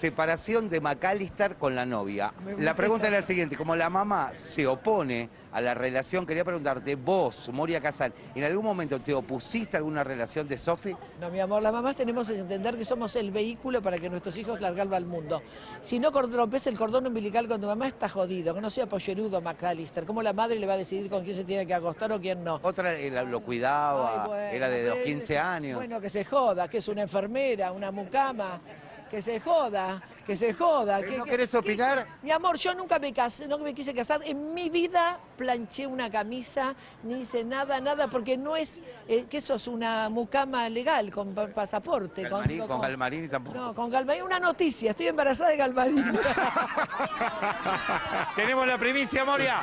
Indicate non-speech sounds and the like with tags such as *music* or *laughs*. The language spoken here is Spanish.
separación de McAllister con la novia. La pregunta es la siguiente, como la mamá se opone a la relación, quería preguntarte, vos, Moria Casal, ¿en algún momento te opusiste a alguna relación de Sofi? No, mi amor, las mamás tenemos que entender que somos el vehículo para que nuestros hijos largarlo al mundo. Si no rompes el cordón umbilical con tu mamá, está jodido, que no sea pollerudo McAllister. ¿Cómo la madre le va a decidir con quién se tiene que acostar o quién no? Otra eh, lo cuidaba, Ay, bueno, era de los pero 15 es- años. Bueno, que se joda, que es una enfermera, una mucama. Que se joda, que se joda. ¿Pero que- no que- querés que- opinar? Mi amor, yo nunca me casé, no me quise casar. En mi vida planché una camisa, ni hice nada, nada, porque no es eh, que eso es una mucama legal con pa- pasaporte. Galmarini, con Galmarini tampoco. No, con Galmarini. Una noticia, estoy embarazada de Galmarini. *laughs* Tenemos la primicia, Moria.